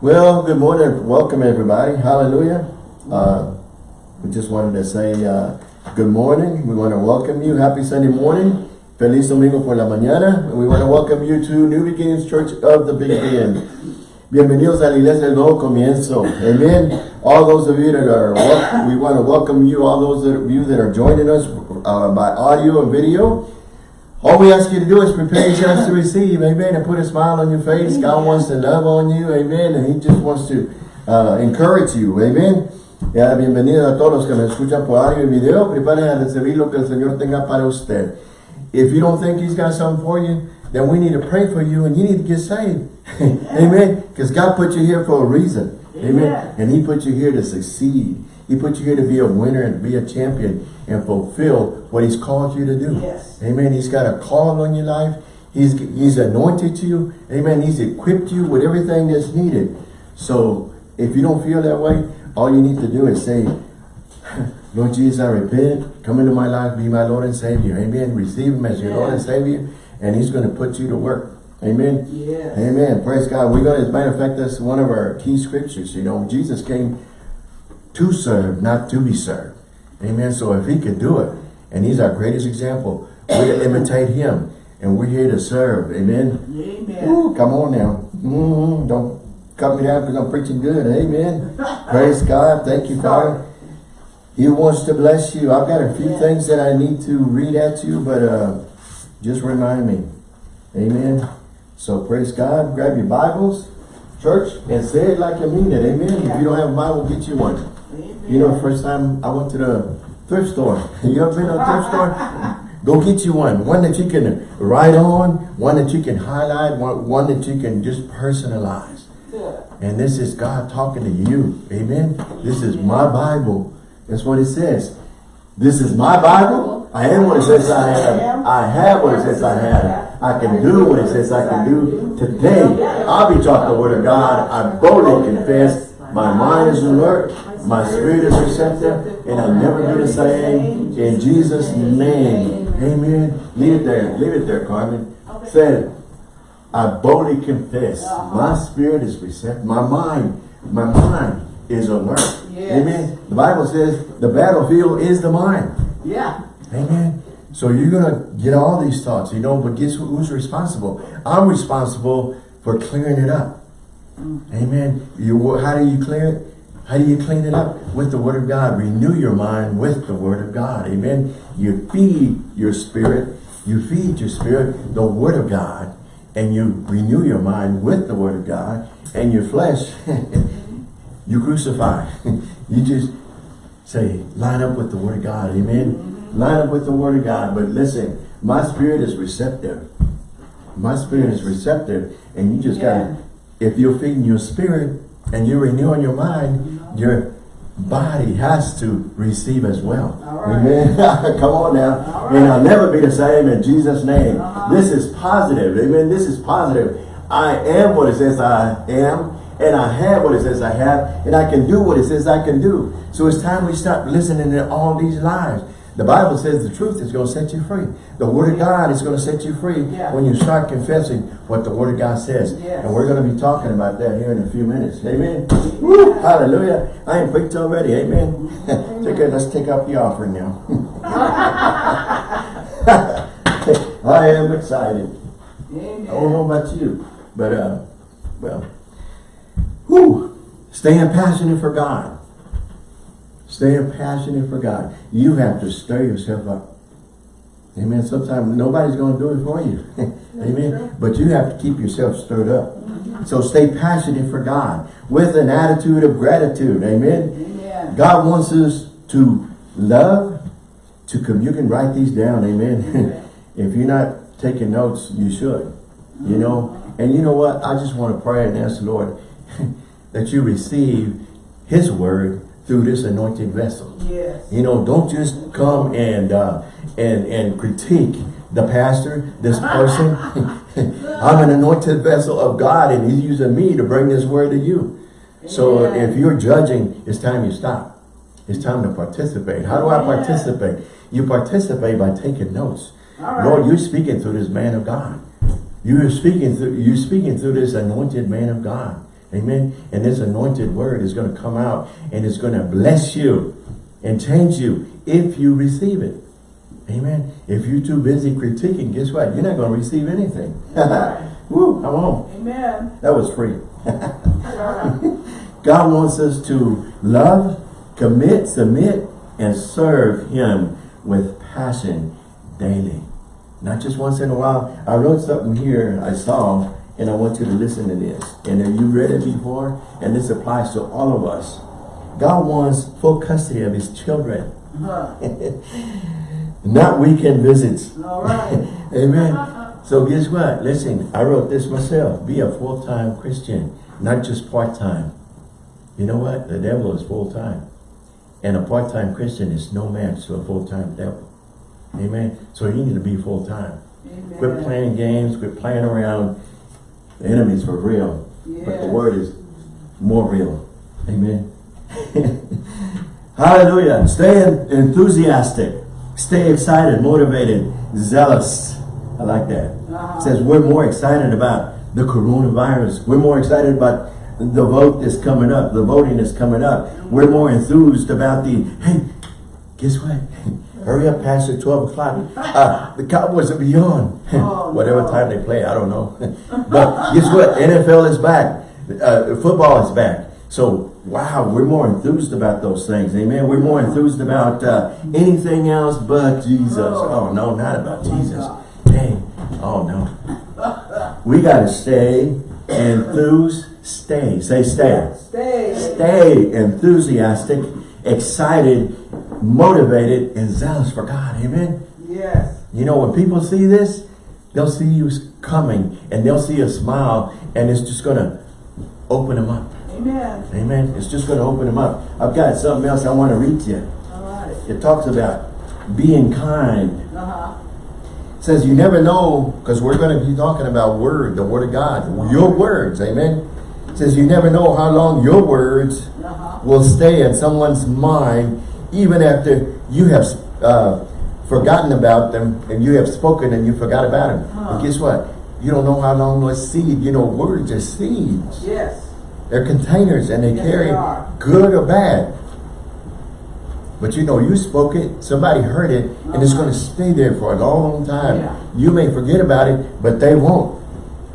Well, good morning. Welcome, everybody. Hallelujah. Uh, we just wanted to say uh, good morning. We want to welcome you. Happy Sunday morning. Feliz Domingo por la mañana. And we want to welcome you to New Beginnings Church of the Big Bend. Bienvenidos a la Iglesia del Nuevo Comienzo. Amen. All those of you that are, we want to welcome you, all those of you that are joining us uh, by audio and video. All we ask you to do is prepare yourselves to receive, amen, and put a smile on your face. Amen. God wants to love on you, amen, and He just wants to uh, encourage you, amen. Ya, bienvenidos a todos los que me escuchan por audio y video. Preparen a recibir lo que el Señor tenga para usted. If you don't think He's got something for you, then we need to pray for you and you need to get saved. amen. Because God put you here for a reason. Amen. amen. And He put you here to succeed. He put you here to be a winner and be a champion and fulfill what he's called you to do. Yes. Amen. He's got a call on your life. He's, he's anointed to you. Amen. He's equipped you with everything that's needed. So if you don't feel that way, all you need to do is say, Lord Jesus, I repent. Come into my life. Be my Lord and Savior. Amen. Receive him as your Lord and Savior. And he's going to put you to work. Amen. Yes. Amen. Praise God. We're going to, as a matter of fact, that's one of our key scriptures. You know, Jesus came to serve, not to be served. Amen. So if he could do it, and he's our greatest example, we imitate him. And we're here to serve. Amen. Amen. Ooh, come on now. Mm. Don't cut me down because I'm preaching good. Amen. Praise God. Thank you, Father. He wants to bless you. I've got a few yeah. things that I need to read at you, but uh, just remind me. Amen. So praise God. Grab your Bibles, church, and say it like you mean it. Amen. Yeah. If you don't have a Bible, get you one. You know, first time I went to the thrift store. You ever been to a thrift store? Go get you one. One that you can write on, one that you can highlight, one, one that you can just personalize. And this is God talking to you. Amen. This is my Bible. That's what it says. This is my Bible. I am what it says I have. I have what it says I have. I can do what it says I can do. Today, I'll be talking the word of God. I boldly confess. My mind is alert. My spirit is receptive and I'll never be the same. In Jesus' name. Amen. Leave it there. Leave it there, Carmen. Said, I boldly confess. My spirit is receptive. My mind, my mind is alert. Yes. Amen. The Bible says the battlefield is the mind. Yeah. Amen. So you're going to get all these thoughts, you know, but guess who's responsible? I'm responsible for clearing it up. Mm. Amen. You, how do you clear it? How do you clean it up? With the Word of God. Renew your mind with the Word of God. Amen. You feed your spirit. You feed your spirit the Word of God. And you renew your mind with the Word of God. And your flesh, you crucify. you just say, line up with the Word of God. Amen. Line up with the Word of God. But listen, my spirit is receptive. My spirit is receptive. And you just yeah. got to, if you're feeding your spirit and you're renewing your mind, your body has to receive as well. Right. Amen. Come on now. Right. And I'll never be the same in Jesus' name. Uh -huh. This is positive. Amen. This is positive. I am what it says I am. And I have what it says I have. And I can do what it says I can do. So it's time we stop listening to all these lies. The Bible says the truth is going to set you free. The Word of God is going to set you free yeah. when you start confessing what the Word of God says. Yes. And we're going to be talking about that here in a few minutes. Amen. Woo, hallelujah. I am preached already. Amen. okay, let's take up the offering now. I am excited. Amen. I don't know about you, but, uh, well, whew, staying passionate for God. Staying passionate for God. You have to stir yourself up. Amen. Sometimes nobody's going to do it for you. Amen. But you have to keep yourself stirred up. So stay passionate for God with an attitude of gratitude. Amen. Amen. God wants us to love, to come. You can write these down. Amen. if you're not taking notes, you should. You know. Mm-hmm. And you know what? I just want to pray and ask the Lord that you receive his word through this anointed vessel. Yes. You know, don't just come and uh, and and critique the pastor, this person. I'm an anointed vessel of God and he's using me to bring this word to you. So if you're judging, it's time you stop. It's time to participate. How do I participate? You participate by taking notes. Right. Lord, you're speaking through this man of God. You're speaking through you're speaking through this anointed man of God. Amen. And this anointed word is going to come out and it's going to bless you and change you if you receive it. Amen. If you're too busy critiquing, guess what? You're not going to receive anything. Woo, come on. Amen. That was free. God wants us to love, commit, submit, and serve Him with passion daily. Not just once in a while. I wrote something here I saw, and I want you to listen to this. And if you read it before, and this applies to all of us. God wants full custody of His children. Huh. Not weekend visits. All right. Amen. So guess what? Listen, I wrote this myself. Be a full-time Christian, not just part-time. You know what? The devil is full-time. And a part-time Christian is no match to a full-time devil. Amen. So you need to be full-time. Quit playing games, quit playing around. The enemy's for real. But the word is more real. Amen. Hallelujah. Stay enthusiastic. Stay excited, motivated, zealous. I like that. Uh-huh. It says we're more excited about the coronavirus. We're more excited about the vote that's coming up, the voting is coming up. We're more enthused about the, hey, guess what? Hurry up past the 12 o'clock. Uh, the Cowboys will be on. Oh, Whatever no. time they play, I don't know. but guess what? NFL is back. Uh, football is back. So, wow, we're more enthused about those things. Amen. We're more enthused about uh, anything else but Jesus. Oh. No, not about Oh, Jesus. Hey, oh, no. We got to stay enthused. Stay. Say stay. Stay. Stay enthusiastic, excited, motivated, and zealous for God. Amen. Yes. You know, when people see this, they'll see you coming and they'll see a smile and it's just going to open them up. Amen. Amen. It's just going to open them up. I've got something else I want to read to you. All right. It talks about being kind. Uh-huh. Says you never know, because we're going to be talking about word, the word of God, your words. Amen. It says you never know how long your words Uh-huh. will stay in someone's mind even after you have uh, forgotten about them and you have spoken and you forgot about them. Huh. But guess what? You don't know how long those seed, you know, words are seeds. Yes. They're containers and they Yes, carry they good or bad. But you know, you spoke it, somebody heard it, and it's Uh-huh. going to stay there for a long time. Yeah. You may forget about it, but they won't.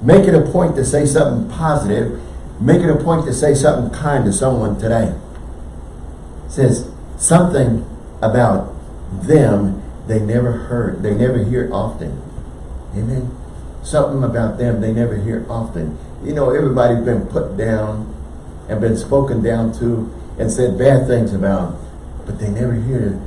Make it a point to say something positive. Make it a point to say something kind to someone today. It says something about them they never heard, they never hear often. Amen. Something about them they never hear often. You know, everybody's been put down and been spoken down to and said bad things about, but they never hear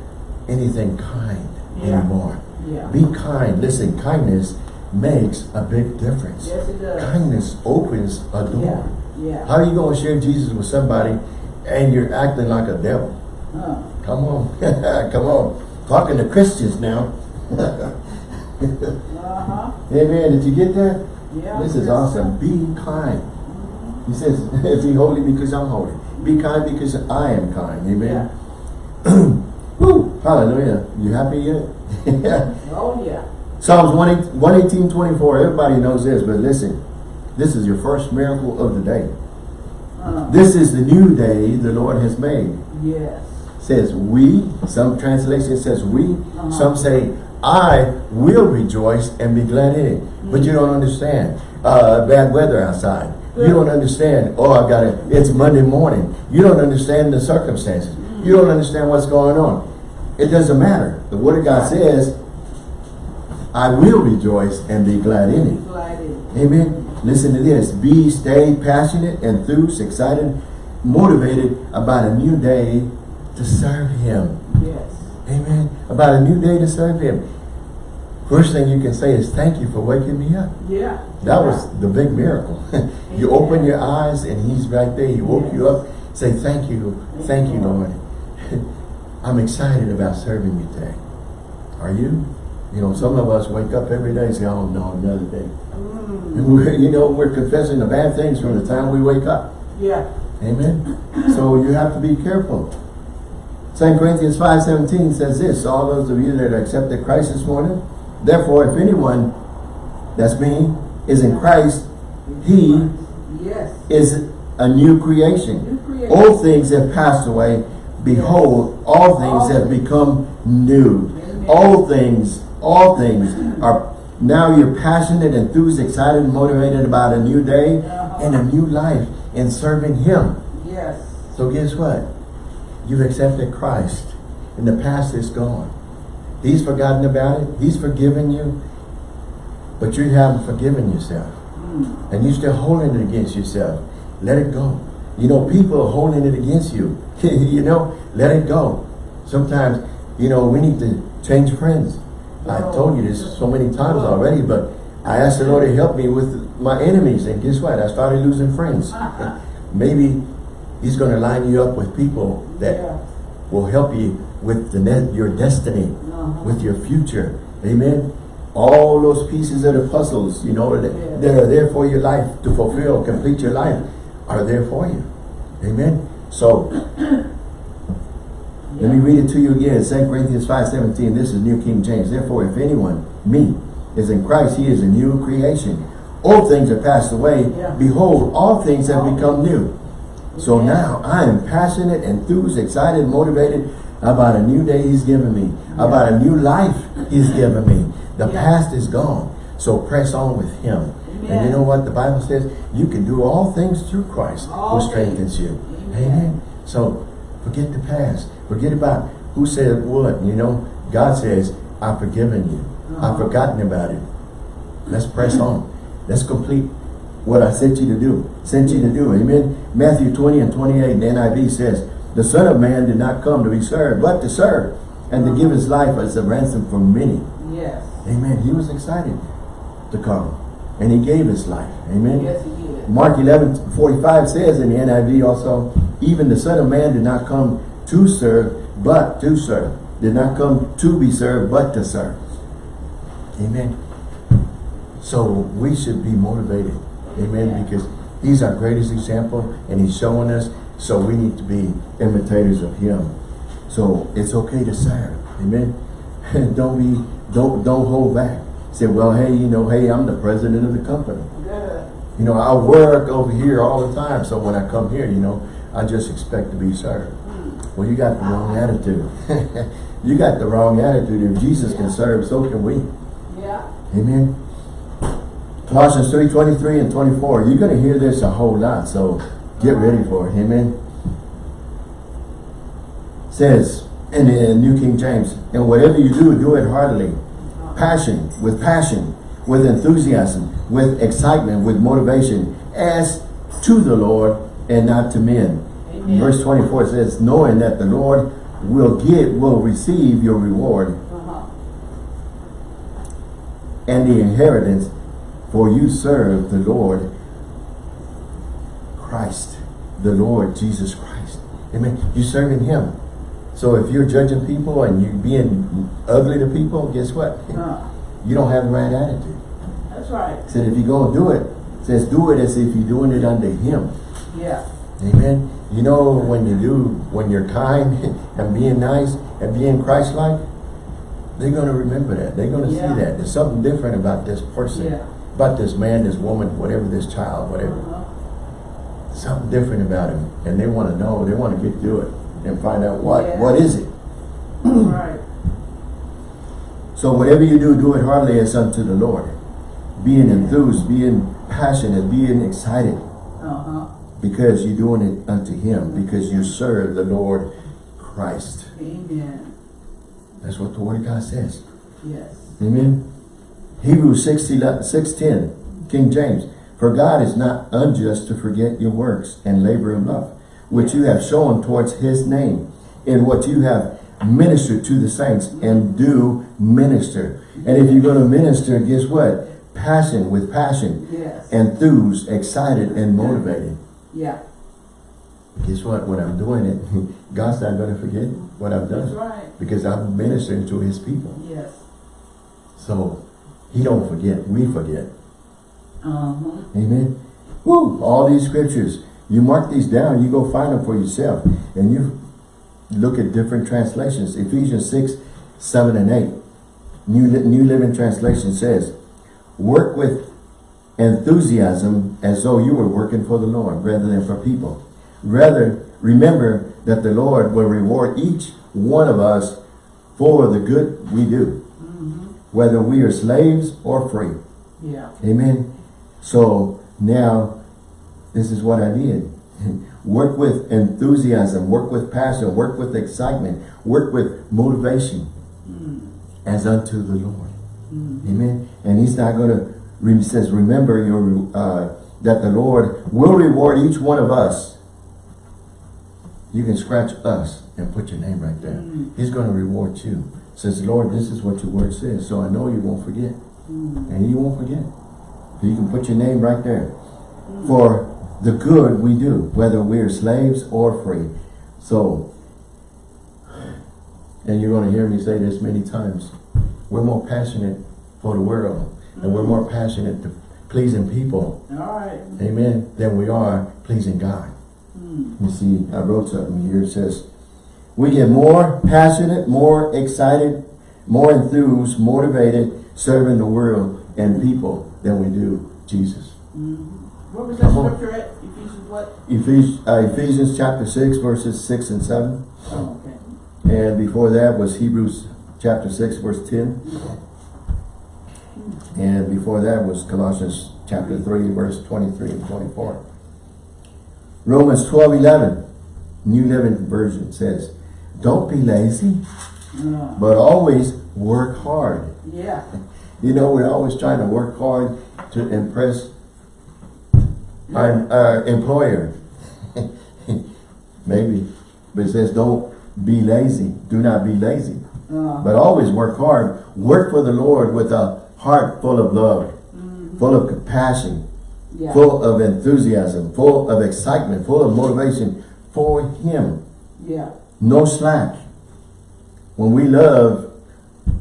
anything kind Yeah. anymore. Yeah. Be kind. Listen, kindness makes a big difference. Yes, it does. Kindness opens a door. Yeah. Yeah. How are you going to share Jesus with somebody and you're acting like a devil? Huh. Come on. Come on. Talking to Christians now. Uh-huh. Amen. Did you get that? Yeah. This is awesome. Be kind. He says, be holy because I'm holy. Be kind because I am kind. Amen. Woo. Hallelujah. You happy yet? Oh, yeah. Psalms 118, 118, 24. Everybody knows this, but listen. This is your first miracle of the day. Uh, This is the new day the Lord has made. yes. Says we, some translation says we, Uh-huh. some say I will rejoice and be glad in it. But you don't understand. Uh, bad weather outside. You don't understand, oh, I got it, it's Monday morning. You don't understand the circumstances. You don't understand what's going on. It doesn't matter. The Word of God says, I will rejoice and be glad in it. Amen. Listen to this. Be, stay passionate, enthused, excited, motivated about a new day to serve Him. Yes. Amen. About a new day to serve Him. First thing you can say is thank you for waking me up. Yeah. That was the big miracle. you open your eyes and He's right there. He woke you up. Say thank you. Thank you, Lord. I'm excited about serving you today. Are you? You know, some of us wake up every day and say, oh no, another day. Mm. You know, we're confessing the bad things from the time we wake up. Yeah. Amen. So you have to be careful. 2 Corinthians 5.17 says this, all those of you that accepted Christ this morning, therefore if anyone, that's me, is in Christ, he Yes. is a new creation. New creation. Old things have passed away. Behold, all things have become new. Amen. All things, all things are now you're passionate, enthused, excited, motivated about a new day Uh-huh. and a new life in serving Him. Yes. So guess what? You've accepted Christ. And the past is gone. He's forgotten about it. He's forgiven you. But you haven't forgiven yourself. Mm. And you're still holding it against yourself. Let it go. You know, people are holding it against you. you know, let it go. Sometimes, you know, we need to change friends. I told you this so many times already, but I asked the Lord to help me with my enemies. And guess what? I started losing friends. Maybe He's going to line you up with people that Yeah. will help you with the your destiny, Uh-huh. with your future. Amen. All those pieces of the puzzles, you know, that, Yeah. that are there for your life to fulfill, complete your life, are there for you. Amen. So let me read it to you again. 2 Corinthians 5 17. This is New King James. Therefore, if anyone, me, is in Christ, he is a new creation. Old things are passed away. Yeah. Behold, all things have become new. So now I am passionate, enthused, excited, motivated about a new day he's given me, about a new life he's given me. The past is gone. So press on with him. And you know what the Bible says? You can do all things through Christ All who strengthens you. Amen. Amen. So forget the past. Forget about who said what. You know, God says, I've forgiven you. I've Uh-huh. forgotten about it. Let's press on. Let's complete what I sent you to do. Sent you to do. Amen. Matthew 20 and 28, the NIV says, The Son of Man did not come to be served, but to serve, and to give his life as a ransom for many. Yes. Amen. He was excited to come. And he gave his life. Amen. Yes, he did. Mark 11, 45 says in the NIV also, even the Son of Man did not come to serve, but to serve. Did not come to be served, but to serve. Amen. So we should be motivated. Amen. Yeah. Because he's our greatest example and he's showing us. So we need to be imitators of him. So it's okay to serve. Amen. don't be, don't, don't hold back. Say, well, hey, you know, hey, I'm the president of the company. Good. You know, I work over here all the time, so when I come here, you know, I just expect to be served. Hmm. Well, you got the wrong attitude. you got the wrong attitude. If Jesus can serve, so can we. Yeah. Amen. Colossians 3, 23 and 24. You're going to hear this a whole lot, so get ready for it. Amen. Says in the New King James, and whatever you do, do it heartily. Passion, with passion, with enthusiasm, with excitement, with motivation, as to the Lord and not to men. Amen. Verse 24 says, knowing that the Lord will get, will receive your reward Uh-huh. and the inheritance, for you serve the Lord Christ, the Lord Jesus Christ. Amen. You're serving Him. So if you're judging people and you're being ugly to people, guess what? Uh, You don't have the right attitude. that's right. Said if you're going to do it, says do it as if you're doing it under Him. Yeah. Amen. You know when you do, when you're kind and being nice and being Christ-like, they're going to remember that. They're going to Yeah. see that. There's something different about this person, Yeah. About this man, this woman, whatever, this child, whatever. Something different about him. And they want to know, they want to get to it and find out what, Yeah. what is it. Right. So whatever you do, do it heartily as unto the Lord. Being enthused, being passionate, being excited. Uh-huh. Because you're doing it unto Him. Because you serve the Lord Christ. Amen. That's what the Word of God says. Yes. Amen. Hebrews 6, 6.10, King James. For God is not unjust to forget your works and labor of love, which you have shown towards his name, in what you have ministered to the saints and do minister. And if you're going to minister, guess what? Passion with passion, Yes. enthused, excited, and motivated. yeah. Guess what? When I'm doing it, God's not going to forget what I've That's done right. because I'm ministering to his people. Yes. So he don't forget, we forget. Uh-huh. Amen. Woo! All these scriptures, you mark these down, you go find them for yourself. And you look at different translations. Ephesians 6, 7 and 8. New, New Living Translation says, Work with enthusiasm as though you were working for the Lord rather than for people. Rather, remember that the Lord will reward each one of us for the good we do, whether we are slaves or free. Yeah. Amen. So now, this is what I did. work with enthusiasm, work with passion, work with excitement, work with motivation mm. as unto the Lord. Mm. Amen. And he's not going to, he says, remember your uh, that the Lord will reward each one of us. You can scratch us and put your name right there. Mm. He's going to reward you. Says, Lord, this is what your word says. So I know you won't forget. Mm. And you won't forget. So you can put your name right there. For the good we do, whether we're slaves or free. So, and you're going to hear me say this many times, we're more passionate for the world and we're more passionate to pleasing people, All right. amen, than we are pleasing God. Mm. You see, I wrote something here, it says, we get more passionate, more excited, more enthused, motivated serving the world and people than we do Jesus. What was that scripture at? Ephesians what? Ephes uh, Ephesians chapter 6 verses 6 and 7. Oh, okay. And before that was Hebrews chapter 6 verse 10. And before that was Colossians chapter 3 verse 23 and 24. Romans 12, 11, New Living Version says, Don't be lazy, Uh, but always work hard. yeah. You know, we're always trying to work hard to impress our, our employer. Maybe. But it says don't be lazy. Do not be lazy. Uh, But always work hard. Work for the Lord with a heart full of love, full of compassion, yeah. full of enthusiasm, full of excitement, full of motivation for Him. Yeah. No slack. When we love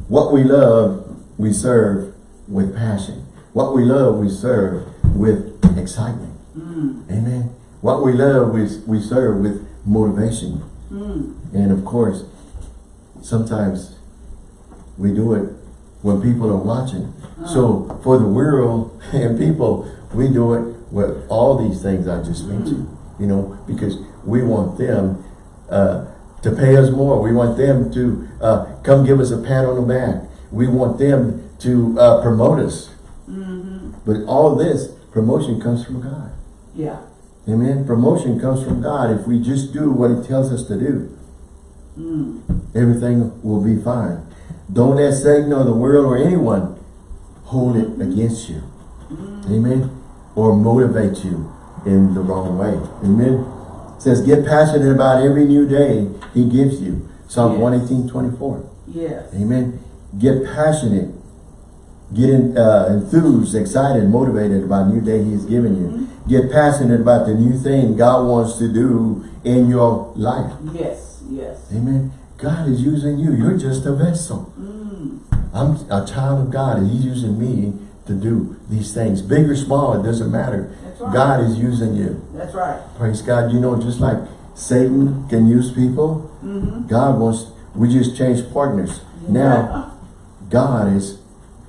what we love, we serve with passion. What we love, we serve with excitement. Mm. Amen. What we love, we, we serve with motivation. Mm. And of course, sometimes we do it when people are watching. So for the world and people, we do it with all these things I just mentioned. You know, because we want them uh, to pay us more. We want them to uh, come give us a pat on the back. We want them to uh, promote us. But all this promotion comes from God. Yeah. Amen. Promotion comes from God if we just do what he tells us to do. Mm. Everything will be fine. Don't let Satan or the world or anyone hold it against you. Amen. Or motivate you in the wrong way. Amen. It says get passionate about every new day he gives you. Psalm Yes. 118, 24. Yes. Amen. Get passionate. Get in, uh, enthused, excited, motivated about new day he's given you. Get passionate about the new thing God wants to do in your life. Yes. Yes. Amen. God is using you. You're just a vessel. Mm. I'm a child of God and he's using me to do these things. Big or small, it doesn't matter. Right. God is using you. That's right. Praise God. You know, just like Satan can use people, Mm-hmm. God wants, we just changed partners. Now, God is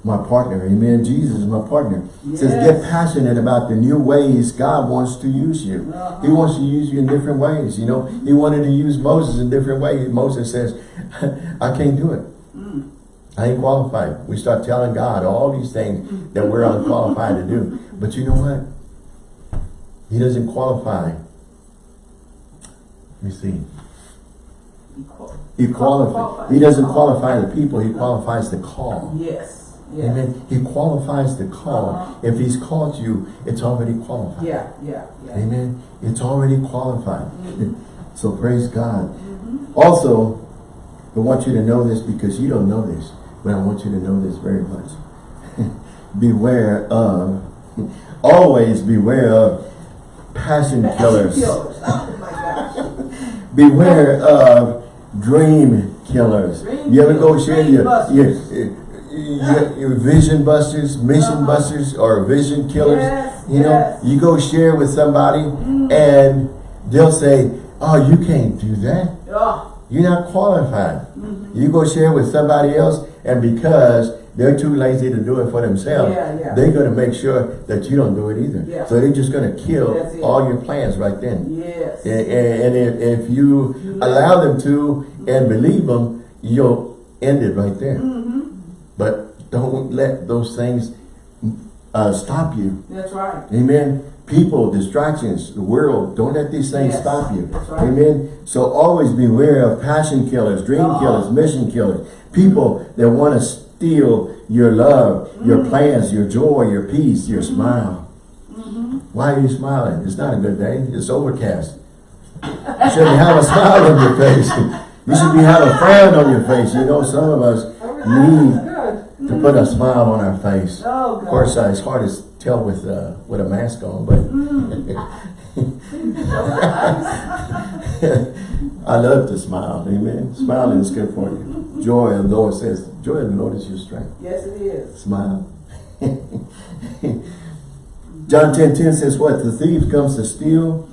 my partner. Amen. Jesus is my partner. It says, get passionate about the new ways God wants to use you. He Uh-huh. wants to use you in different ways. You know, he wanted to use Moses in different ways. Moses says, I can't do it. Mm. I ain't qualified. We start telling God all these things that we're unqualified to do. But you know what? He doesn't qualify. Let me see. He qualifies. He doesn't qualify the people. He qualifies the call. Yes. Yes. Amen. He qualifies the call. Uh-huh. If he's called you, it's already qualified. Yeah. Yeah. Yeah. Amen. It's already qualified. So praise God. Mm-hmm. Also, I want you to know this because you don't know this, but I want you to know this very much. beware of, always beware of passion killers. Oh. Beware of dream killers. Dream you ever go share your, your, your, your vision busters, mission Uh-huh. busters, or vision killers? Yes, you know, yes. Mm. you go share with somebody and they'll say, oh, you can't do that. You're not qualified. Mm-hmm. You go share with somebody else and because they're too lazy to do it for themselves. Yeah, yeah. They're gonna make sure that you don't do it either. Yeah. So they're just gonna kill all your plans right then. Yes. And, and if, if you allow them to and believe them, you'll end it right there. Mm-hmm. But don't let those things uh, stop you. That's right. Amen. People, distractions, the world, don't let these things Yes, stop you. that's right. Amen. So always beware of passion killers, dream Uh-huh. killers, mission killers. People that want to steal your love, your Mm-hmm. plans, your joy, your peace, your smile. Why are you smiling? It's not a good day. It's overcast. You shouldn't have a smile on your face. You should be having a frown on your face. You know, some of us need to put a smile on our face. Oh, Of course, uh, it's hard to tell with uh, with a mask on, but I love to smile. Amen. Smiling is good for you. Joy, the Lord says, joy of the Lord is your strength. Yes, it is. Smile. John 10, 10 says what? The thief comes to steal,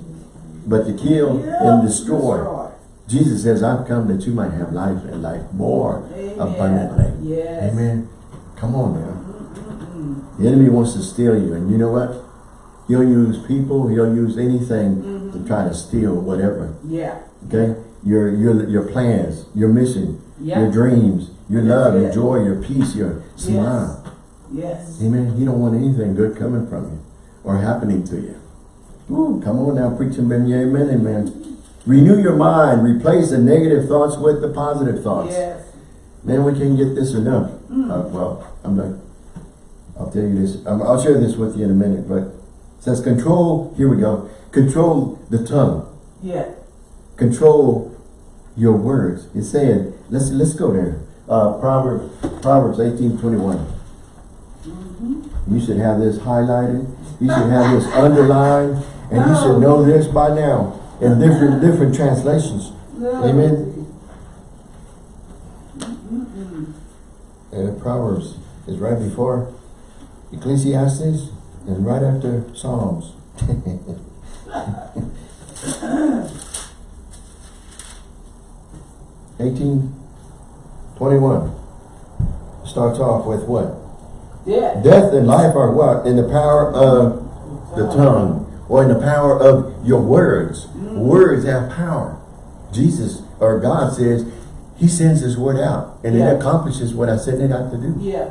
but to kill Yeah, and destroy. Jesus says, I've come that you might have life and life more Amen. abundantly. Yes. Amen. Come on now. The enemy wants to steal you. And you know what? He'll use people, he'll use anything Mm-hmm. to try to steal whatever. Yeah. Okay? Your your your plans, your mission, Yeah. your dreams, your That's love, your joy, your peace, your smile. Yes. Amen. You don't want anything good coming from you or happening to you. Ooh, come on now, preaching men, yeah, amen, amen. Renew your mind. Replace the negative thoughts with the positive thoughts. Yes. Man, we can't get this enough. Mm. Uh, well, I'm not. I'll tell you this. Um, I'll share this with you in a minute. But it says control. Here we go. Control the tongue. Yeah. Control your words. It's saying. Let's let's go there. Uh, Proverbs Proverbs eighteen twenty one. Mm-hmm. You should have this highlighted. You should have this underlined, and you should know this by now in different different translations. Amen. And Proverbs is right before Ecclesiastes and right after Psalms. Eighteen twenty-one starts off with what? Yeah. Death and life are what? In the power of the tongue or in the power of your words. Words have power. Jesus or God says he sends his word out and Yeah. it accomplishes what I sent it out to do. Yeah.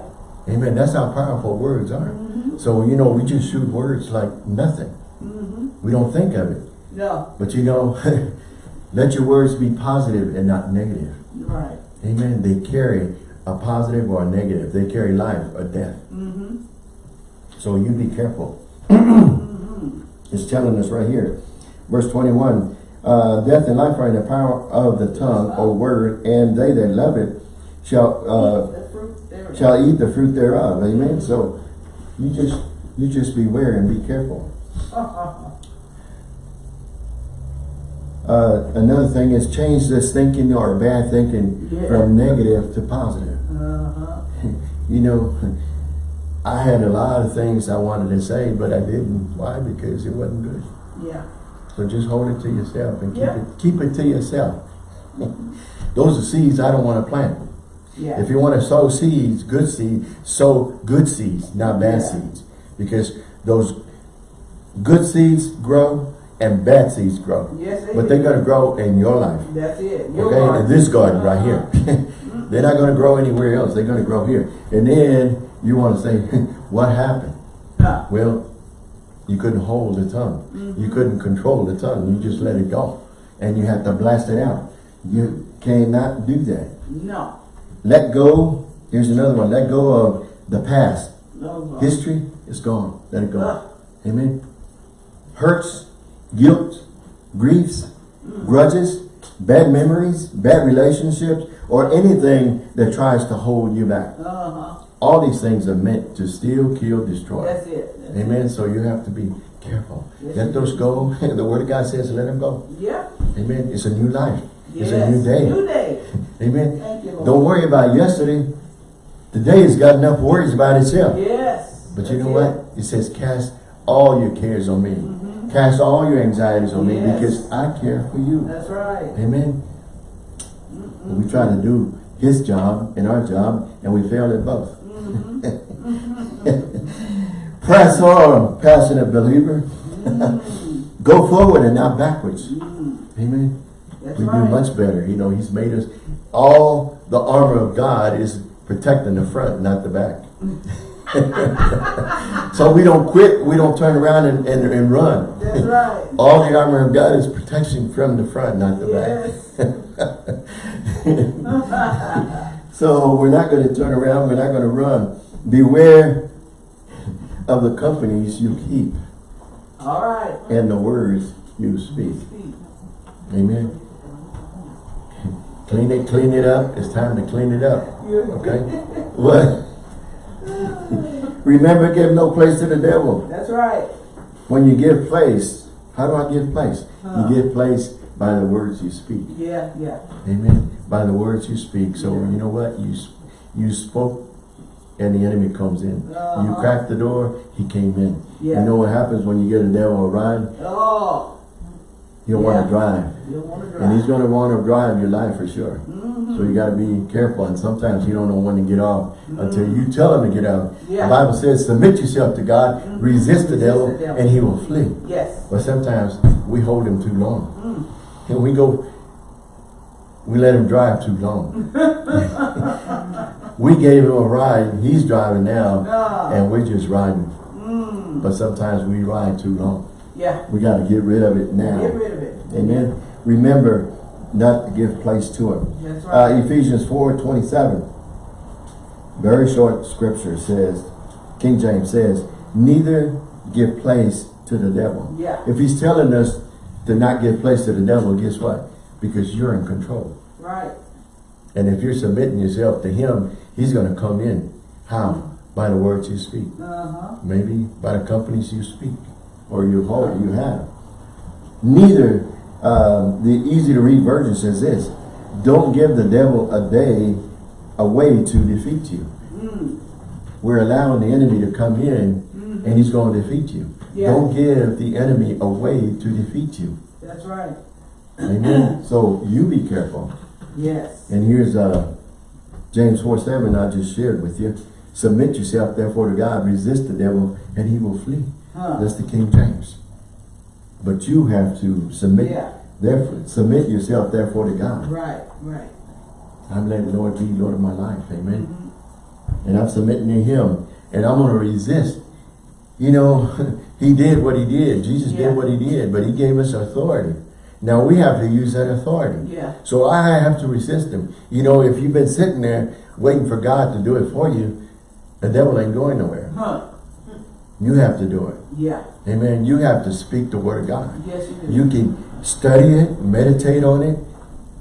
Amen. That's how powerful words are. So, you know, we just shoot words like nothing. Mm-hmm. We don't think of it. No. But you know, let your words be positive and not negative. Right. Amen. They carry a positive or a negative. They carry life or death. Mm-hmm. So you be careful. It's telling us right here. Verse 21, uh, death and life are in the power of the tongue or word, and they that love it shall uh, the fruit there. shall eat the fruit thereof. Amen. So you just you just beware and be careful. Uh, another thing is change this thinking or bad thinking Yeah. from negative to positive. Uh-huh. You know, I had a lot of things I wanted to say, but I didn't. Why? Because it wasn't good. Yeah. So just hold it to yourself and keep Yeah. it keep it to yourself. Those are seeds I don't want to plant. Yeah. If you want to sow seeds, good seeds, sow good seeds, not bad Yeah. seeds. Because those good seeds grow and bad seeds grow. yes, But they're going to grow in your life. That's it. Your Okay, garden. in this garden right here. They're not going to grow anywhere else. They're going to grow here. And then you want to say, what happened? Huh. Well, you couldn't hold the tongue. You couldn't control the tongue. You just let it go. And you have to blast it out. You cannot do that. No. Let go. Here's another one. Let go of the past. No. History is gone. Let it go. Ah. Amen. Hurts, guilt, griefs, grudges, bad memories, bad relationships, or anything that tries to hold you back. Uh-huh. All these things are meant to steal, kill, destroy. That's it. That's Amen. So you have to be careful. Yes, Let those go. the word of God says let them go. Yeah. Amen. It's a new life. Yes. It's a new day. New day. Amen. Thank you, Don't worry about yesterday. Today has got enough worries about itself. Yes. But you know it. what? It says cast all your cares on me. Cast all your anxieties on me Mm-hmm. Because I care for you. That's right. Amen. We try to do his job and our job and we fail at both. Mm-hmm. Press on, passionate believer. Mm-hmm. Go forward and not backwards. Mm-hmm. Amen. That's we do right. much better. You know, He's made us, all the armor of God is protecting the front, not the back. so we don't quit, we don't turn around and, and, and run. That's right. All the armor of God is protection from the front, not the back. So we're not going to turn around, we're not going to run. Beware of the companies you keep All right. and the words you. Speak. Amen. Clean it, clean it up. It's time to clean it up. Okay? What? Remember, give no place to the devil. That's right. When you give place, how do I give place? Huh. You give place by the words you speak. Yeah, yeah. Amen. By the words you speak. So Yeah. you know what? You you spoke and the enemy comes in. You Uh-huh. cracked the door, he came in. Yeah. You know what happens when you get a devil a ride? Oh, want Yeah. to drive. you don't want to drive. And he's going to want to drive your life for sure. Mhm. So you got to be careful. And sometimes you don't know when to get off until you tell him to get out. Yeah. The Bible says, submit yourself to God, Mhm. resist the Resist devil, the devil. and he will flee. Yes. But sometimes we hold him too long. Mm. And we go, we let him drive too long. we gave him a ride. He's driving now. Ah. And we're just riding. Mm. But sometimes we ride too long. Yeah. We got to get rid of it now. Get rid of it. Amen. Remember not to give place to it. That's Uh. Ephesians 4, 27. Very short scripture says, King James says, neither give place to the devil. Yeah. If he's telling us to not give place to the devil, guess what? Because you're in control. Right. And if you're submitting yourself to him, he's going to come in. How? By the words you speak. Uh-huh. Maybe by the companies you speak or you hold, you have. Neither, um, the easy to read version says this, don't give the devil a day, a way to defeat you. Mm. We're allowing the enemy to come in and he's going to defeat you. Yeah. Don't give the enemy a way to defeat you. That's right. Amen. so you be careful. Yes. And here's uh, James 4, 7 I just shared with you. Submit yourself therefore to God, resist the devil, and he will flee. Huh. That's the King James. But you have to submit, Yeah. therefore, submit yourself therefore to God. Right. Right. I'm letting the Lord be Lord of my life. Amen. Mhm. And I'm submitting to him. And I'm going to resist. You know, he did what he did. Jesus Yeah. did what he did, but he gave us authority. Now we have to use that authority. Yeah. So I have to resist him. You know, if you've been sitting there waiting for God to do it for you, the devil ain't going nowhere. Huh. You have to do it. Yeah. Amen. You have to speak the word of God. Yes, you do. You can study it, meditate on it,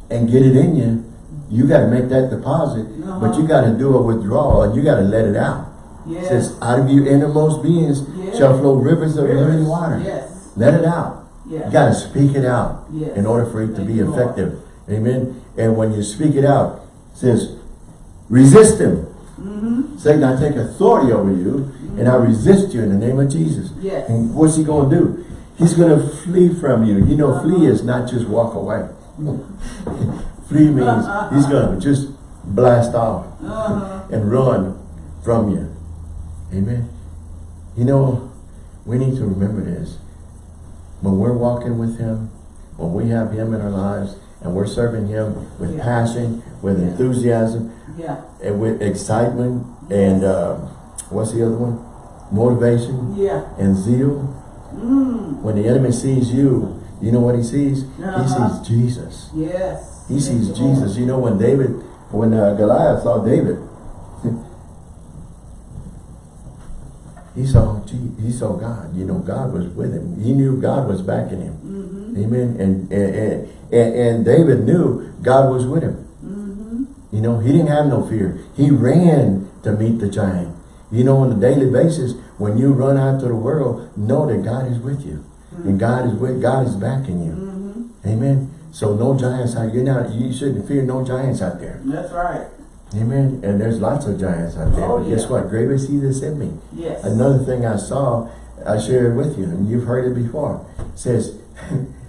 and get it in you. You got to make that deposit, but Uh-huh. you got to do a withdrawal and you got to let it out. It Yes. says, out of your innermost beings Yes. shall flow rivers of Rivers. living water. Yes. Let it out. Yeah. You got to speak it out Yes. in order for it to Thank be you, Lord. effective. Amen. And when you speak it out, it says, resist him. Mm-hmm. Satan, I take authority over you and I resist you in the name of Jesus. Yes. And what's he going to do? He's going to flee from you. You know, flee Uh-huh. is not just walk away. flee means he's going to just blast off Uh-huh. and run from you. Amen. You know, we need to remember this. When we're walking with him, when we have him in our lives, and we're serving him with Yeah. passion, with Yeah. enthusiasm, Yeah. and with excitement, and uh, what's the other one? Motivation Yeah. and zeal. Mm. When the enemy sees you, you know what he sees? Uh-huh. He sees Jesus. Yes. He sees Thank you, Lord. Jesus. You know, when David, when uh, Goliath saw David, he saw he saw God. You know, God was with him. He knew God was backing him. Amen. And and, and and David knew God was with him. Mm-hmm. You know, he didn't have no fear. He ran to meet the giant. You know, on a daily basis, when you run out to the world, know that God is with you. And God is with God is backing you. Mm-hmm. Amen. So no giants out you're not you shouldn't fear no giants out there. That's right. Amen. And there's lots of giants out there. Oh, but guess what? Greater is he that's in me. Yes. Another thing I saw, I shared with you, and you've heard it before. It says,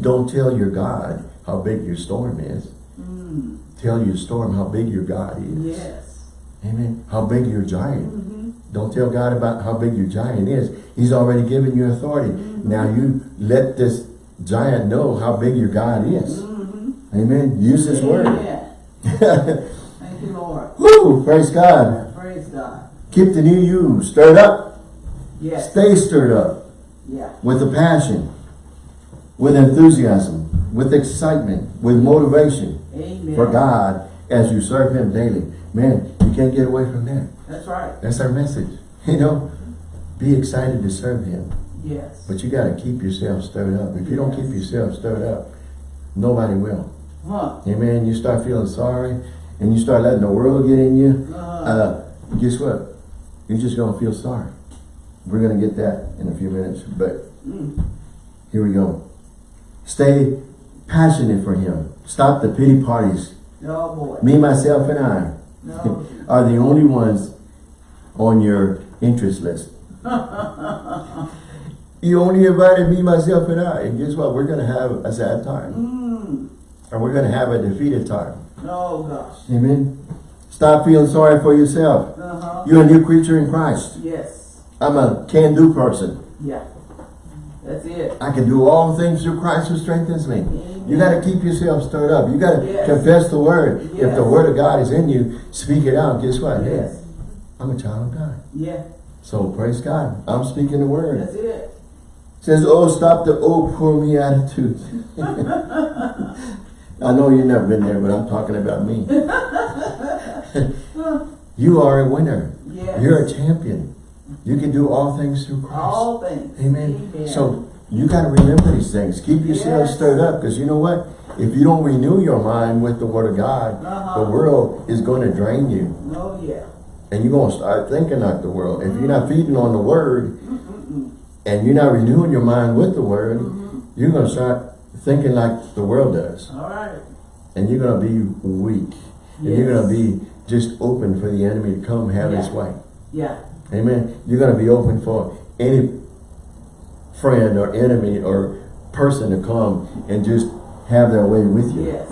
don't tell your God how big your storm is. Mm. Tell your storm how big your God is. Yes. Amen. How big your giant. Mm-hmm. Don't tell God about how big your giant is. He's already given you authority. Now you let this giant know how big your God is. Mm-hmm. Amen. Use His word. Amen. Thank you, Lord. Woo! Praise God. Praise God. Keep the new you stirred up. Yes. Stay stirred up Yeah. with a passion, with enthusiasm, with excitement, with motivation Amen. for God as you serve Him daily. Man, you can't get away from that. That's right. That's our message. You know, be excited to serve Him. Yes. But you got to keep yourself stirred up. If you don't keep yourself stirred up, nobody will. Huh. Amen. You start feeling sorry and you start letting the world get in you. Uh, Uh, guess what? You're just going to feel sorry. We're going to get that in a few minutes. But mm. here we go. Stay passionate for Him. Stop the pity parties. Oh boy. Me, myself, and I No. are the only ones on your interest list. you only invited me, myself, and I. And guess what? We're going to have a sad time. Mm. And we're going to have a defeated time. Oh gosh. Amen. Stop feeling sorry for yourself. Uh-huh. You're a new creature in Christ. Yes. I'm a can-do person. Yeah. That's it. I can do all things through Christ who strengthens me. You got to keep yourself stirred up. You got to Yes. confess the word. If the word of God is in you, speak it out. Guess what? Hey, Yes. I'm a child of God. Yeah. So praise God. I'm speaking the word. That's it. says, oh, stop the oh, poor me attitude. I know you've never been there, but I'm talking about me. you are a winner. Yes. You're a champion. You can do all things through Christ. All things. Amen. Amen. So you got to remember these things. Keep yourself Yes. stirred up because you know what? If you don't renew your mind with the Word of God, Uh-huh. the world is going to drain you. Oh yeah. And you're going to start thinking like the world. If you're not feeding on the Word Mm-mm-mm. and you're not renewing your mind with the Word, Mhm. you're going to start thinking like the world does. All right. And you're going to be weak. Yes. And you're going to be just open for the enemy to come have his way. Yeah. Amen. You're going to be open for any friend or enemy or person to come and just have their way with you. Yes.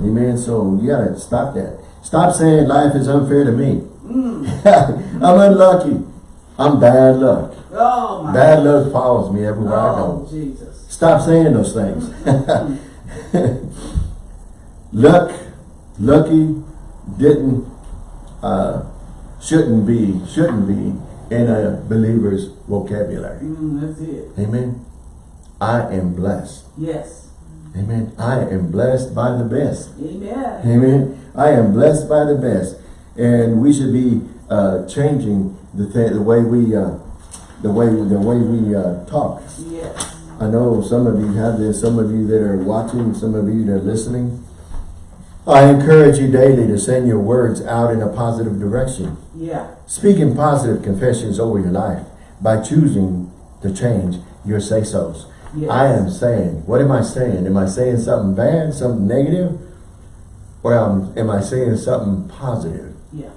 Amen. So you got to stop that. Stop saying life is unfair to me. Mm. I'm unlucky. I'm bad luck. Oh my. Bad luck follows me everywhere I Oh go. Jesus. Stop saying those things. luck, lucky, didn't, uh, shouldn't be, shouldn't be in a believer's vocabulary. Mm, that's it. Amen. I am blessed. Yes. Amen. I am blessed by the best. Amen. Amen. I am blessed by the best. And we should be uh, changing the, th the way we, uh, the way, the way we uh, talk. Yes. I know some of you have this, some of you that are watching, some of you that are listening. I encourage you daily to send your words out in a positive direction. Yeah. Speaking positive confessions over your life by choosing to change your say-sos. Yes. I am saying, what am I saying? Am I saying something bad, something negative? Or am, am I saying something positive? Yeah.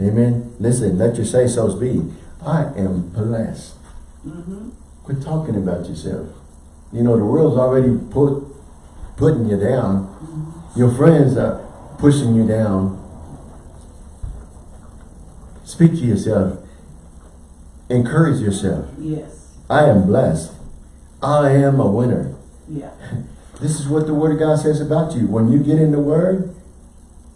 Amen. Listen, let your say-sos be. I am blessed. Mm-hmm. Quit talking about yourself. You know, the world's already put putting you down. Your friends are pushing you down. Speak to yourself. Encourage yourself. Yes. I am blessed. I am a winner. Yeah. This is what the Word of God says about you. When you get in the Word,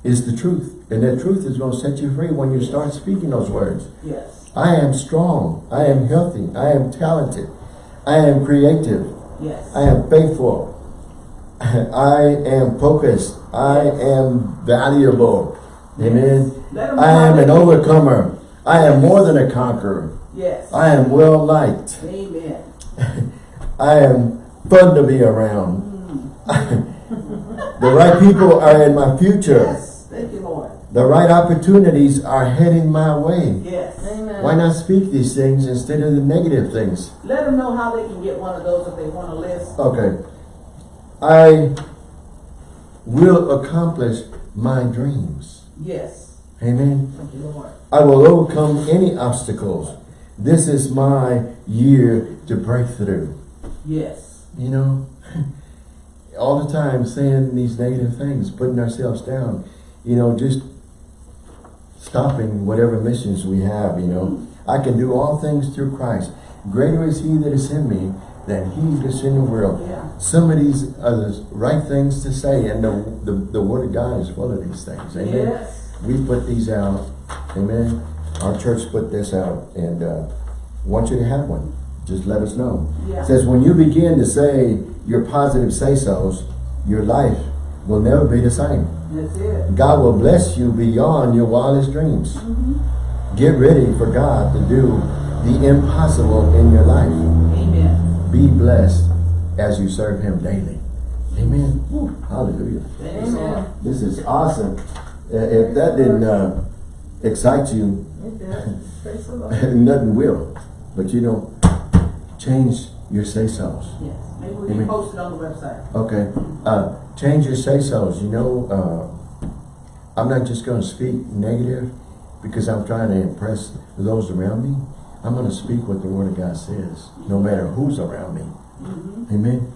is the truth. And that truth is going to set you free when you start speaking those words. Yes. I am strong. I am healthy. I am talented. I am creative. Yes. I am faithful. I am focused. I am valuable. Amen. Let 'em I am an overcomer. I am more than a conqueror. Yes. I am well liked. Amen. I am fun to be around. Mm. The right people are in my future. Yes. Thank you, Lord. The right opportunities are heading my way. Yes. Amen. Why not speak these things instead of the negative things? Let them know how they can get one of those if they want to list. Okay. I will accomplish my dreams. Yes. Amen. You, I will overcome any obstacles. This is my year to break through. Yes. You know, all the time saying these negative things, putting ourselves down. You know, just stopping whatever missions we have, you know. I can do all things through Christ. Greater is he that is in me than he that is in the world. Yeah. Some of these are the right things to say, and the, the, the word of God is full of these things. Amen. Yes. We put these out. Amen. Our church put this out, and uh, want you to have one. Just let us know. Yeah. It says, when you begin to say your positive say-sos, your life will never be the same. That's it. God will bless you beyond your wildest dreams. Mm-hmm. Get ready for God to do the impossible in your life. Amen. Be blessed as you serve Him daily. Amen. Woo, hallelujah. Amen. This is awesome. Uh, If that didn't uh, excite you, It does. Praise the Lord. nothing will. But you know, change your say-sos. Yes. Maybe we Amen. can post it on the website. Okay. Uh, change your say-sos. You know, uh, I'm not just going to speak negative because I'm trying to impress those around me. I'm going to speak what the Word of God says, no matter who's around me. Mm-hmm. Amen.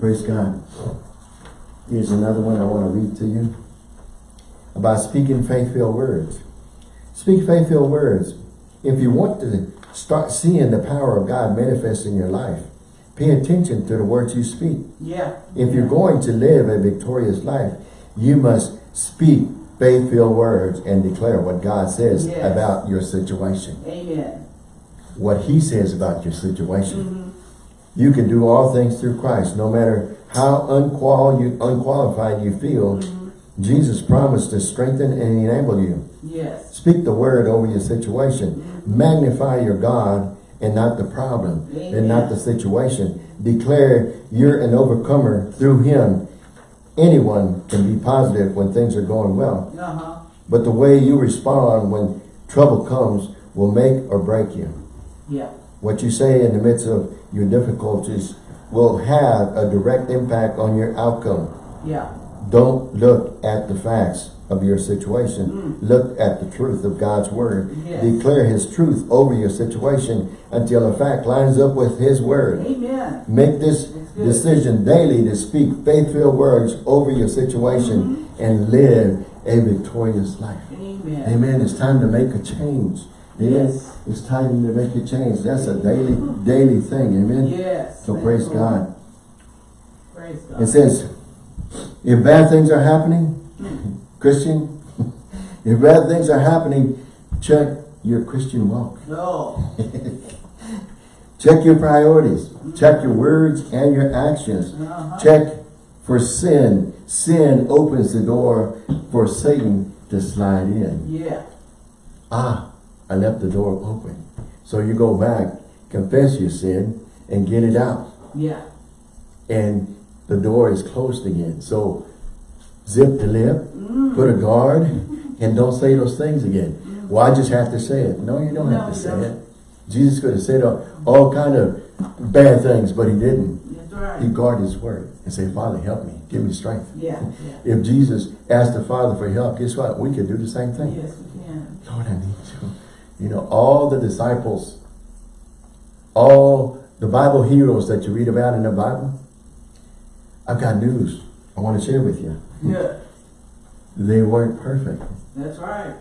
Praise God. Here's another one I want to read to you about speaking faith-filled words. Speak faith-filled words. If you want to start seeing the power of God manifest in your life, pay attention to the words you speak. Yeah. If you're going to live a victorious life, you must speak faith-filled words and declare what God says Yes. about your situation. Amen. What He says about your situation. Mm-hmm. You can do all things through Christ, no matter how unqual you, unqualified you feel. Mm-hmm. Jesus promised to strengthen and enable you. Yes. Speak the word over your situation. Magnify your God and not the problem and not the situation. Declare you're an overcomer through Him. Anyone can be positive when things are going well. Uh-huh. But the way you respond when trouble comes will make or break you. Yeah. What you say in the midst of your difficulties will have a direct impact on your outcome. Yeah. Don't look at the facts of your situation. Look at the truth of God's word. Mm. Yes. Declare his truth over your situation until a fact lines up with his word. Amen. Make this decision daily to speak faith-filled words over your situation Mm-hmm. and live a victorious life. Amen. Amen. It's time to make a change. Amen. Yes. It's time to make a change. That's a daily, daily thing. Amen. Yes. So praise. God. Praise God. It says, if bad things are happening, Christian, if bad things are happening, check your Christian walk. No. Check your priorities. Check your words and your actions. Uh-huh. Check for sin. Sin opens the door for Satan to slide in. Yeah. Ah, I left the door open. So you go back, confess your sin, and get it out. Yeah. And the door is closed again. So zip the lip, Mm. put a guard, and don't say those things again. Well, I just have to say it. No, you don't No, have to say don't. it. Jesus could have said all, all kind of bad things, but he didn't. Right. He guarded his word and said, Father, help me. Give me strength. Yeah. Yeah. If Jesus asked the Father for help, guess what? We could do the same thing. Yes, we can. Lord, I need you. You know, all the disciples, all the Bible heroes that you read about in the Bible, I've got news I want to share with you. Yeah. They weren't perfect. That's right.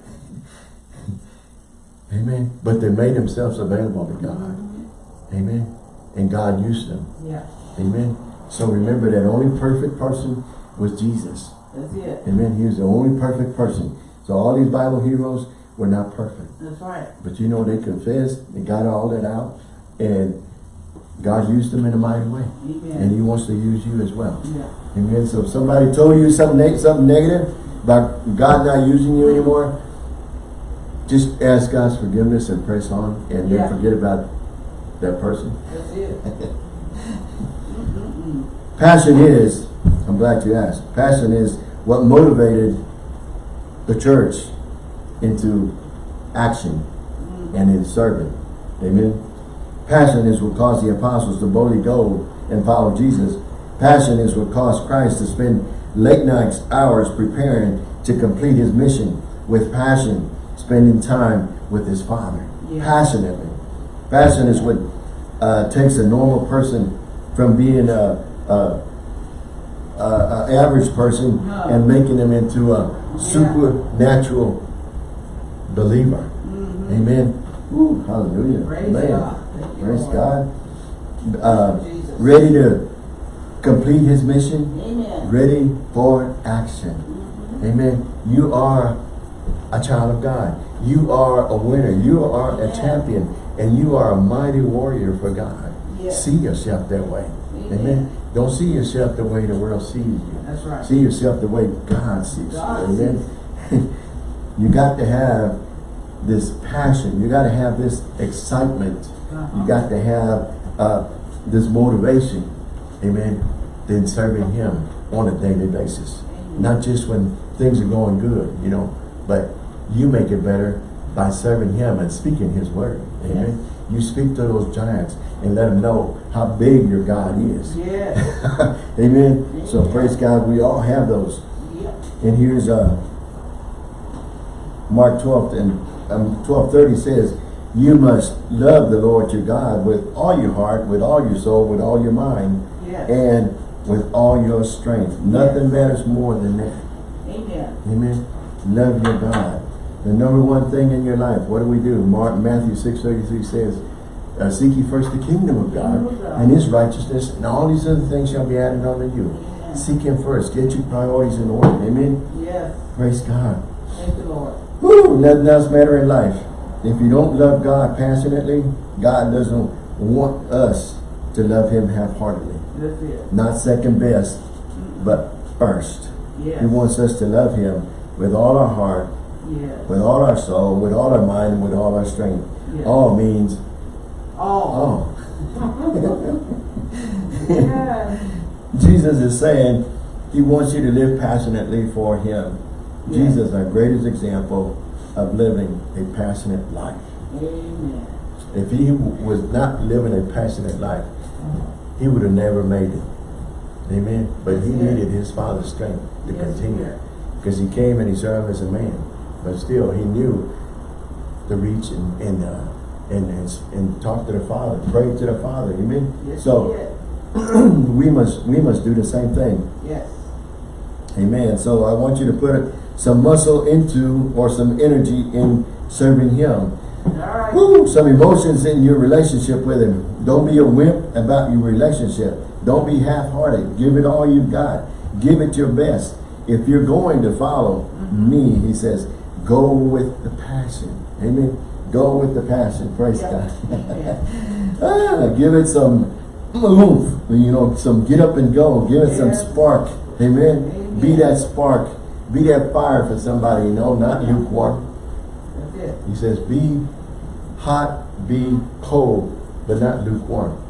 Amen. But they made themselves available to God. Mhm. Amen. And God used them. Yeah. Amen. So remember that only perfect person was Jesus. That's it. Amen. He was the only perfect person. So all these Bible heroes were not perfect. That's right. But you know, they confessed, they got all that out, and God used them in a mighty way. And He wants to use you as well. Yeah. Amen. So if somebody told you something, neg- something negative about God not using you anymore, just ask God's forgiveness and press on, and then forget about that person. That's it. Mm-hmm. Passion is, I'm glad you asked, passion is what motivated the church into action mm-hmm. and in serving. Amen. Passion is what caused the apostles to boldly go and follow Jesus. Passion is what caused Christ to spend late nights, hours preparing to complete his mission with passion, spending time with his Father. Yeah. Passionately. Passion is what uh, takes a normal person from being a, a, a, a average person No. and making them into a Yeah. supernatural believer. Amen. Ooh, hallelujah. Praise Man. God. Praise God. Uh, ready to complete his mission. Amen. Ready for action. Amen. You are a child of God. You are a winner. You are a champion. And you are a mighty warrior for God. Yes. See yourself that way. Amen. Amen. Don't see yourself the way the world sees you. That's right. See yourself the way God sees God you. Amen. you got to have this passion. You got to have this excitement. You got to have uh, this motivation. Amen. In serving Him on a daily basis. Not just when things are going good, you know, but you make it better by serving Him and speaking His word. Amen. You speak to those giants and let them know how big your God is. Yes. Amen. So praise God. We all have those. And here's uh, Mark 12 and um, 1230 says, you must love the Lord your God with all your heart, with all your soul, with all your mind, Yes. and with all your strength. Nothing matters more than that. Amen. Amen. Love your God. The number one thing in your life, what do we do? Mark, Matthew 6.33 says, uh, Seek ye first the kingdom of God Kingdom of God. and his righteousness, and all these other things shall be added unto you. Amen. Seek him first. Get your priorities in order. Amen. Yes. Praise God. Thank you, Lord. Woo, nothing else matter in life. If you don't love God passionately, God doesn't want us to love him half-heartedly. Not second best, but first. Yes. He wants us to love him with all our heart, Yes. with all our soul, with all our mind, and with all our strength. Yes. All means All. all. Jesus is saying he wants you to live passionately for him. Jesus, our greatest example of living a passionate life. Amen. If he was not living a passionate life, he would have never made it. Amen. But he needed his father's strength to Yes, continue. Because he came and he served as a man. But still, he knew to reach and and, uh, and, and, and talk to the Father, pray to the Father. Amen. Yes, so we must we must do the same thing. Yes. Amen. So I want you to put some muscle into or some energy in serving him. Right. Woo, some emotions in your relationship with him. Don't be a wimp about your relationship. Don't be half-hearted. Give it all you've got. Give it your best. If you're going to follow me, he says, go with the passion. Amen. Go with the passion. Praise Yep. God. Ah, give it some oomph. You know, some get up and go. Give it some spark. Amen. Amen. Be that spark. Be that fire for somebody, you know, not lukewarm. That's it. He says, be hot, be cold, but not lukewarm.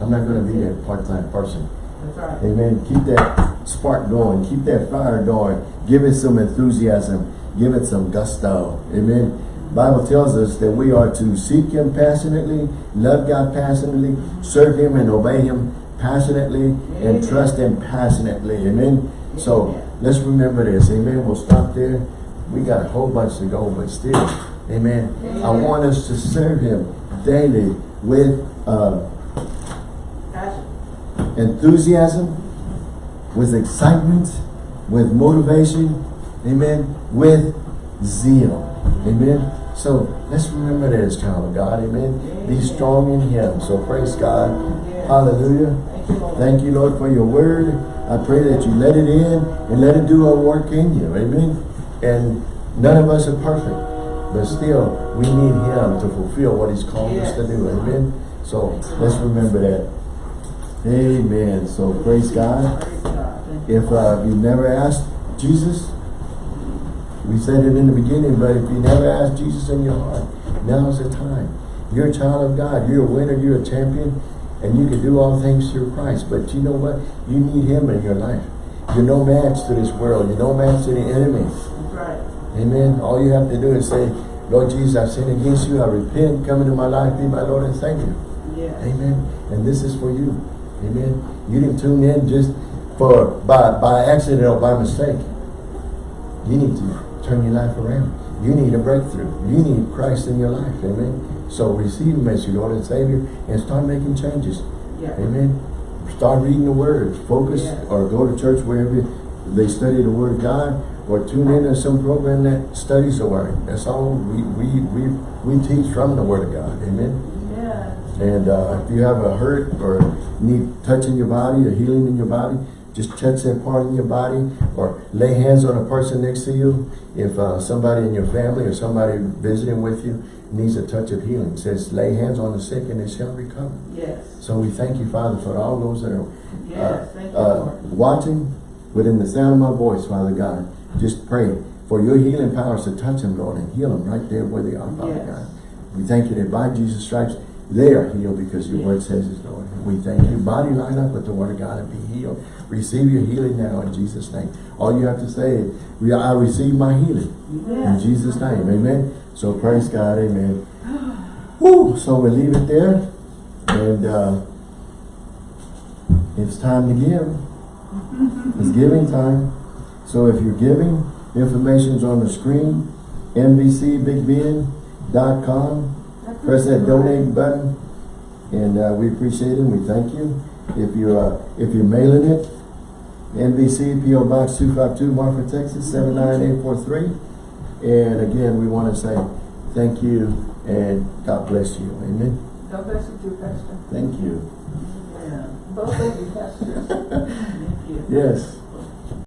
I'm not going to be that part-time person. That's right. Amen. Keep that spark going. Keep that fire going. Give it some enthusiasm. Give it some gusto. Amen. Bible tells us that we are to seek Him passionately, love God passionately, serve Him and obey Him passionately, and trust Him passionately. Amen. So Amen. Let's remember this. Amen. We'll stop there. We got a whole bunch to go, but still, Amen. I want us to serve Him daily with uh, enthusiasm, with excitement, with motivation, amen, with zeal, amen. So let's remember that as child of God, amen. Be strong in Him. So praise God, hallelujah. Thank you, Thank you, Lord, for your word. I pray that you let it in and let it do a work in you, amen. And none of us are perfect, but still we need Him to fulfill what He's called us to do, amen. So let's remember that. Amen. So praise God. Praise God. Thank you. If uh, you never asked Jesus, we said it in the beginning, but if you never asked Jesus in your heart, now's the time. You're a child of God. You're a winner. You're a champion. And you can do all things through Christ. But you know what? You need him in your life. You're no match to this world. You're no match to the enemy. Right. Amen. All you have to do is say, Lord Jesus, I've sinned against you. I repent. Come into my life. Be my Lord and Savior. Yes. Amen. And this is for you. Amen. You didn't tune in just for by by accident or by mistake. You need to turn your life around. You need a breakthrough. You need Christ in your life. Amen. So receive Him as your Lord and Savior and start making changes. Yeah. Amen. Start reading the Word. Focus Yes. or go to church wherever they study the Word of God or tune in to some program that studies the Word. That's all we, we, we, we teach from the Word of God. Amen. Yes. And uh, if you have a hurt or need touching your body or healing in your body, just touch that part in your body or lay hands on a person next to you. If uh, somebody in your family or somebody visiting with you needs a touch of healing, it says lay hands on the sick and they shall recover. Yes. So we thank you, Father, for all those that are Yes. Thank you, uh, Lord. watching within the sound of my voice, Father God. Just pray for your healing powers to touch them, Lord, and heal them right there where they are, Father Yes. God. We thank you that by Jesus' stripes, they are healed because your word says it, Lord. We thank you. Body line up with the word of God and be healed. Receive your healing now in Jesus' name. All you have to say is, "We- I receive my healing in Jesus' name. Amen. So praise God. Amen. Woo! So we leave it there. And uh, it's time to give. It's giving time. So if you're giving, information's on the screen. NBCBigBend.com. Press that donate button. And uh, we appreciate it. We thank you. If you're uh, if you're mailing it, NBC PO Box 252 Marfa, Texas 79843. And again, we want to say thank you and God bless you. Amen. God bless you too, Pastor. Thank you. Yeah. Both of you, Pastor. Thank you. Yes.